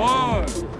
와.